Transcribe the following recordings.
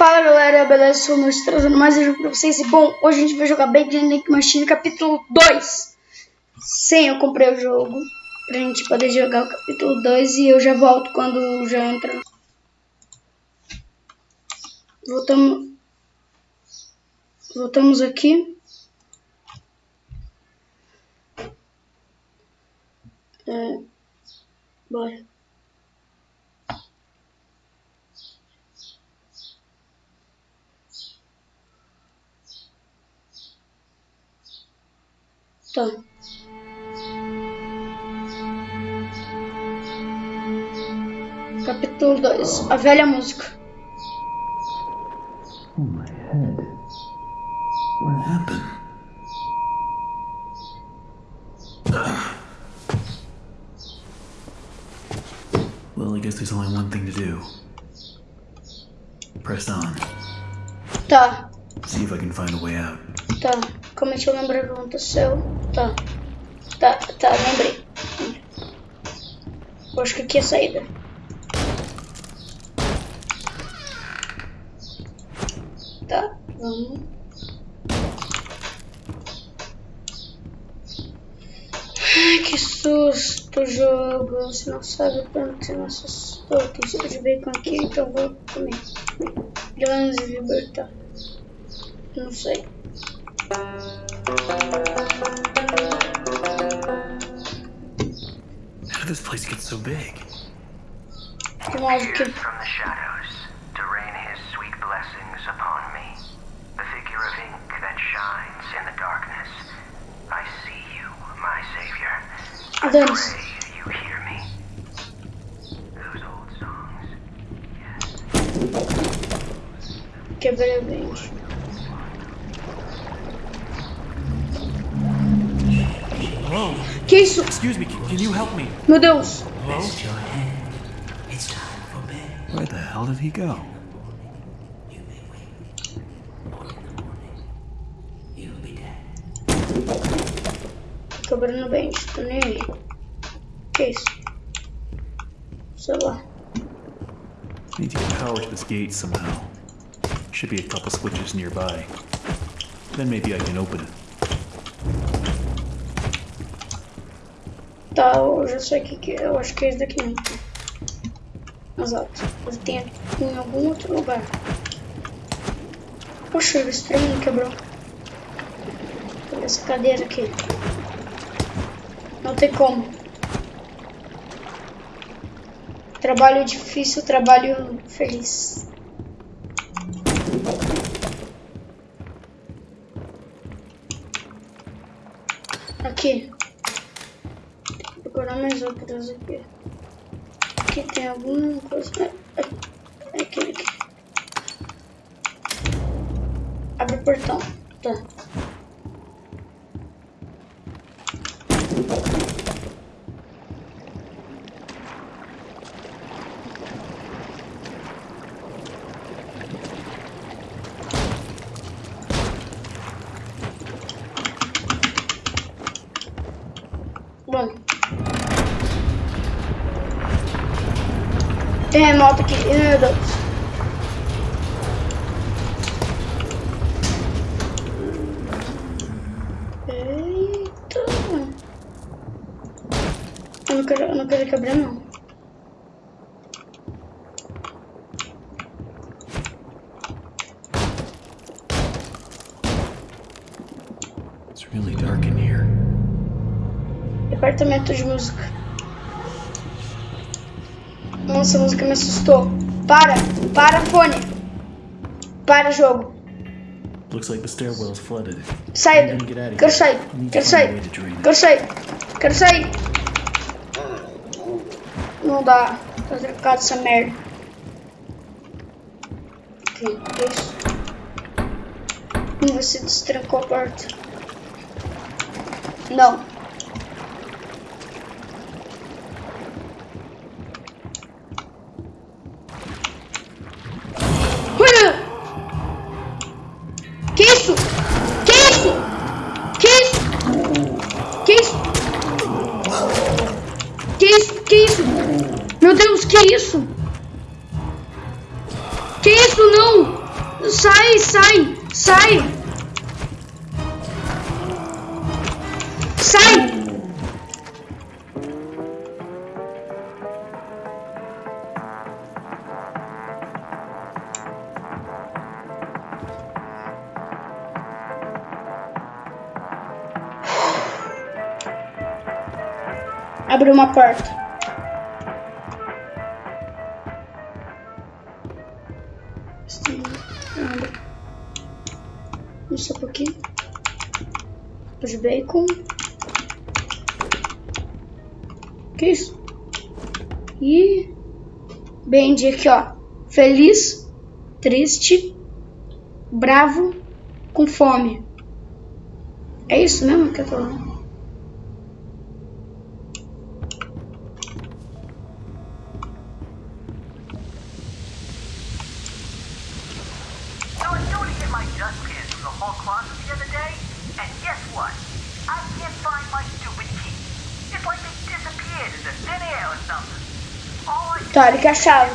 Fala galera, beleza? Sou o trazendo mais um jogo pra vocês. E bom, hoje a gente vai jogar Big Nick Machine capítulo 2. Sim, eu comprei o jogo pra gente poder jogar o capítulo 2 e eu já volto quando já entra. Voltamos. Voltamos aqui. É, bora. Tá. Capítulo 2 A velha música. Oh, my head. What happened? Well, I guess there's only one thing to do. Press on. Tá, See if I can find a way out. tá. Como é que eu lembro o que aconteceu? Tá. Tá, tá, lembrei. Eu acho que aqui é a saída. Tá, vamos. Ai, que susto, jogo. Você não sabe quanto você me assustou. Tem cheiro de bacon aqui, então vou comer. Vamos libertar. Não sei. This place get so big? Que música. from the shadows to rain his sweet blessings upon me. The figure of ink that shines in the darkness. I see you, my savior. I Adeus. pray you hear me. Those old songs. Quebrei o dente. Hello? Que isso? Excuse me, can, can you help me? Meu Deus. Hello? Where the hell did he go? Quebrando o dente. Tô nem aí. Que isso? Sei lá. Need to get power to this gate somehow. Should be a couple switches nearby. Then maybe I can open it. Tá, eu já sei que que é. Eu acho que é esse daqui mesmo. Exato. Ele tem em algum outro lugar. Poxa, trem não quebrou. Olha essa cadeira aqui. Não tem como. Trabalho difícil, trabalho feliz. Aqui. Procurar mais outras aqui. Aqui tem alguma coisa. Aqui. Abre o portão. Tá. Bom. Tem remoto aqui, meu Deus. Eita. Eu não quero, eu não quero quebrar não. It's really dark in here. Departamento de música. Nossa, a música me assustou. Para! Para, fone! Para, jogo. Looks like the stairwell's flooded. Of Quero sair. Quero sair. Quero sair. Quero sair. Não dá. Tá trancado essa merda. Ok, isso. Você destrancou a porta. Não. Sai. Abre uma porta. Que isso? E Bendy aqui, ó. Feliz, triste, bravo, com fome. É isso mesmo que eu tô falando? So I started to get my dustpan from the hall closet the other day, and guess what? I can't find my stupid key. It's like they disappeared into thin air or something. All I Tá, ele quer a chave dele. must have fallen in one of the garbage cans down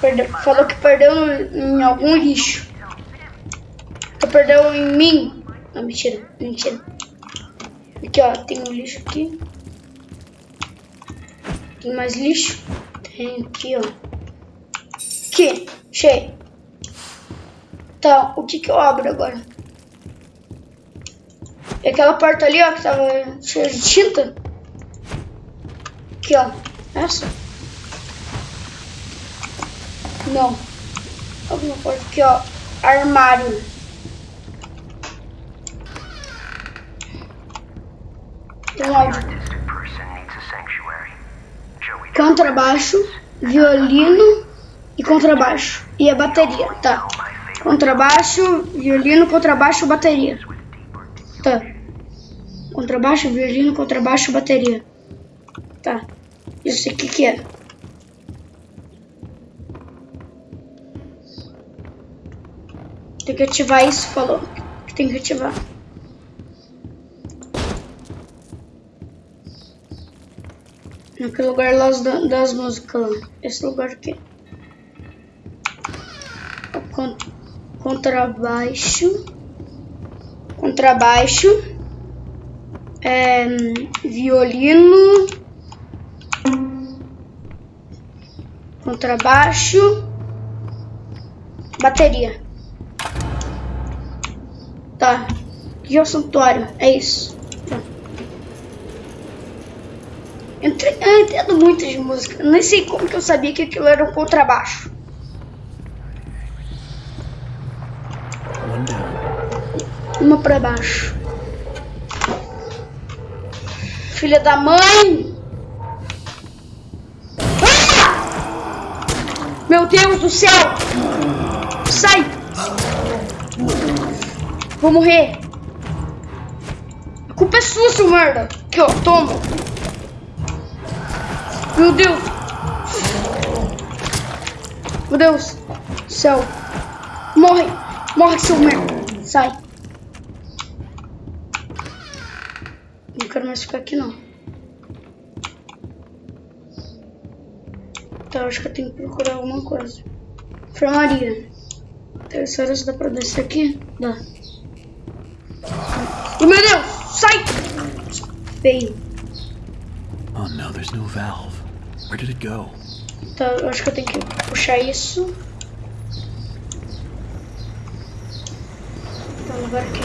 Perdeu, in my falou que perdeu em algum lixo. Tu perdeu em mim. Não, mentira, mentira. Aqui, ó, tem um lixo aqui. Tem mais lixo? Tem aqui, ó. Aqui, cheio. Tá, o que que eu abro agora? É aquela porta ali, ó, que tava cheia de tinta. Aqui, ó. Essa? Não. Alguma porta aqui, ó. Armário. Tem áudio. Joey Contrabaixo, violino e contrabaixo. E a bateria, tá. Contrabaixo, violino, contrabaixo, bateria. Tá. Contrabaixo, violino, contrabaixo, bateria. Tá. Isso aqui que é? Tem que ativar isso, falou. Tem que ativar. Naquele lugar lá das, músicas lá. Esse lugar aqui. Contrabaixo. Contrabaixo. É, violino. Contrabaixo. Bateria. Tá. Aqui é o santuário. É isso. Tá. Eu entendo muito de música. Nem sei como que eu sabia que aquilo era um contrabaixo. Uma pra baixo. Filha da mãe! Deus do céu! Sai! Vou morrer! A culpa é sua, seu merda! Aqui, ó, toma! Meu Deus! Meu Deus! Céu! Morre! Morre, seu merda! Sai! Não quero mais ficar aqui, não. Tá, acho que eu tenho que procurar alguma coisa. Enfermaria. Terceira, se dá pra descer aqui? Dá. Oh, meu Deus! Sai! Feio. Oh no, there's no valve. Where did it go? Tá, eu acho que eu tenho que puxar isso. Tá, agora aqui.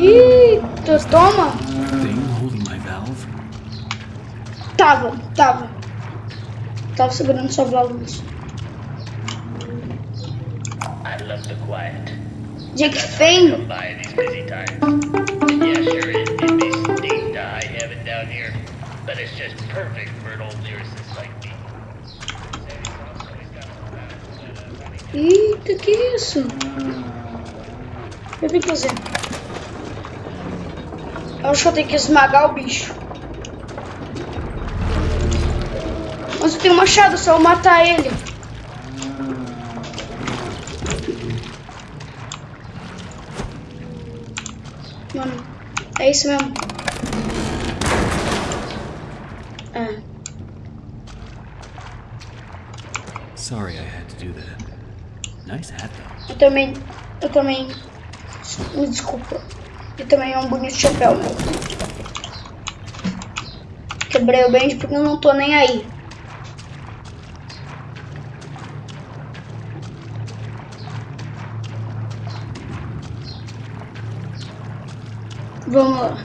Eita, toma! Thing holding my valve? Tava, tava. Tava segurando sua válvulas. I love the quiet. But it's just perfect for an old lyricist like me. Eita, que isso? Eu que fazer. Eu acho que eu tenho que esmagar o bicho. Mas eu tenho um machado, só eu matar ele. Mano, é isso mesmo. É. Sorry I had to do that. Nice hat, though. Eu também. Eu também. Me desculpa. E também é um bonito chapéu, meu. Quebrei o bend porque eu não tô nem aí. Vamos.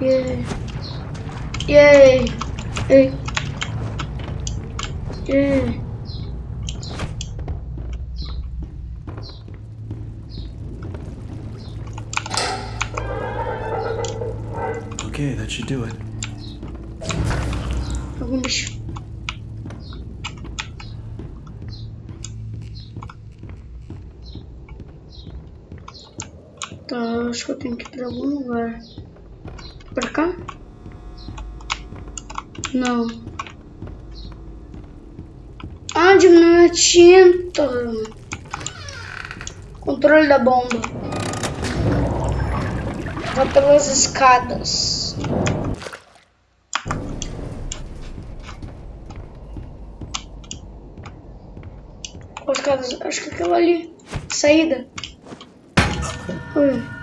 Yay. Yay. Yay. Yay. Okay, that should do it. Acho que eu tenho que ir pra algum lugar. Pra cá? Não. Ah, diminuiu a tinta. Controle da bomba. Vá pelas escadas. Escadas? Acho que aquela ali. Saída. Ui.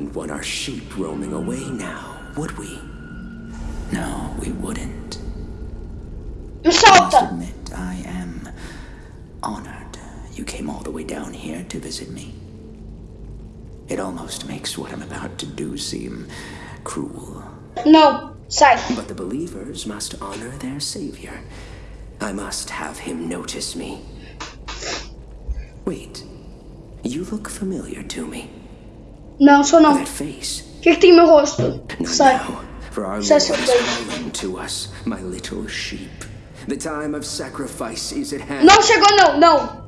Wouldn't want our sheep roaming away now, would we? No, we wouldn't. Me Must solta! admit, I am honored you came all the way down here to visit me. It almost makes what I'm about to do seem cruel. No, sai. But the believers must honor their savior. I must have him notice me. Wait, you look familiar to me. Não, sou não. O que, que tem no meu rosto? Sai. Sai, seu bem. calling to us, my little sheep. The time of sacrifice is at hand. Não chegou, não, não.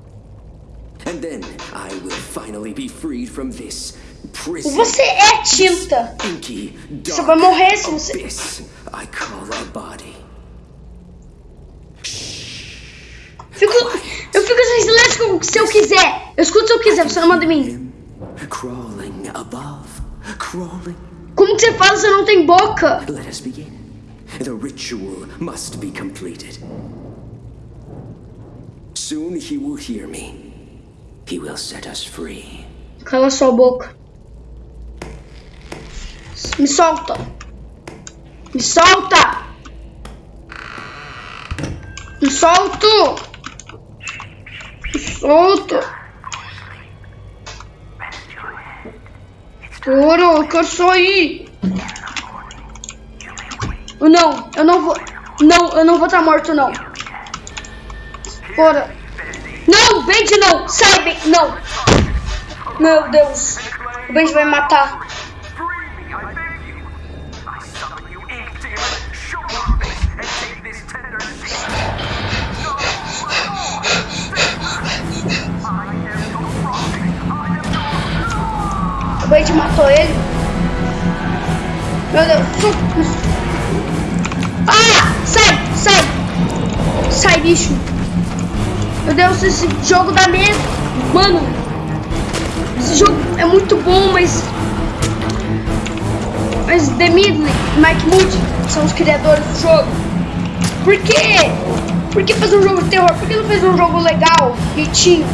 And then I will finally be freed from this prison. Você é tinta. Você vai morrer se você. abyss I call a body. Fico, eu fico sem silêncio se eu quiser. Eu escuto se eu quiser, você não manda em mim. Crawling above, crawling. Como que você fala se não tem boca? Let us begin. The ritual must be completed. Soon he will hear me. He will set us free. Cala sua boca. Me solta. Me solta. Me solto. Me solto. Oro, eu quero sair. Não, eu não vou. Não, eu não vou estar morto, não. Fora. Não, Benji, não. Sai, Ben. Não. Meu Deus. O Benji vai matar. Benji matou ele. Meu Deus. Ah! Sai! Sai! Sai, bicho. Meu Deus, esse jogo dá medo. Mano. Esse jogo é muito bom, mas... Mas The e Mike Moody são os criadores do jogo. Por quê? Por que fazer um jogo de terror? Por que não fez um jogo legal, bonitinho?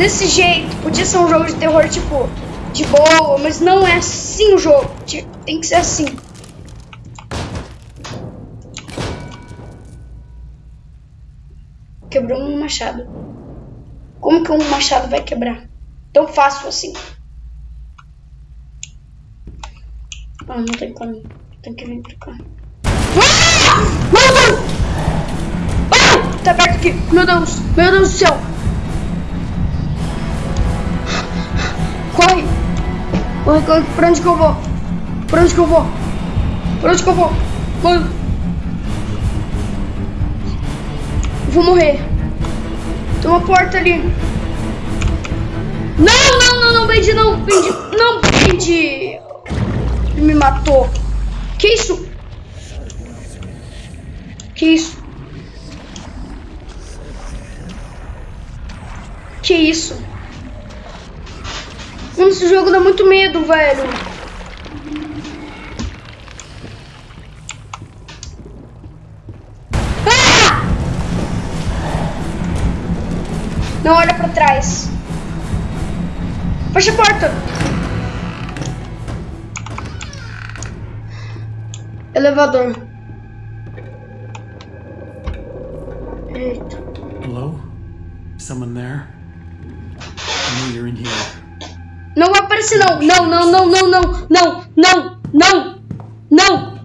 Desse jeito. Podia ser um jogo de terror, tipo, de boa, mas não é assim o jogo. Tem que ser assim. Quebrou um machado. Como que um machado vai quebrar? Tão fácil assim. Ah, não tem como. Tem que vir pra cá. Ah! Deus! Ah! Tá perto aqui. Meu Deus. Meu Deus do céu. Corre, pra onde que eu vou? Pra onde que eu vou? Pra onde que eu vou? Corre. Vou morrer. Tem uma porta ali. Não, não, não, não, Bendy, não, Bendy, não, Bendy. Ele me matou. Que isso? Que isso? Que isso? Mano, esse jogo dá muito medo, velho. Ah! Não olha pra trás. Fecha a porta. Elevador. Eita. Hello? Someone there? I know you're in here. Não vai aparecer não. Não, não, não, não, não, não, não, não, não.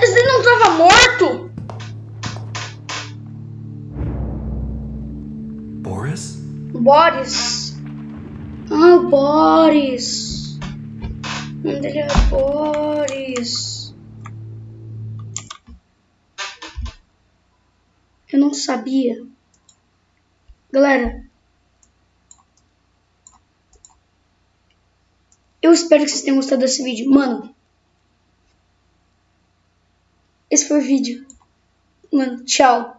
Você não estava morto? Boris? Boris. Ah, Boris. O nome dele é Boris. Eu não sabia. Galera. Eu espero que vocês tenham gostado desse vídeo. Mano. Esse foi o vídeo. Mano, tchau.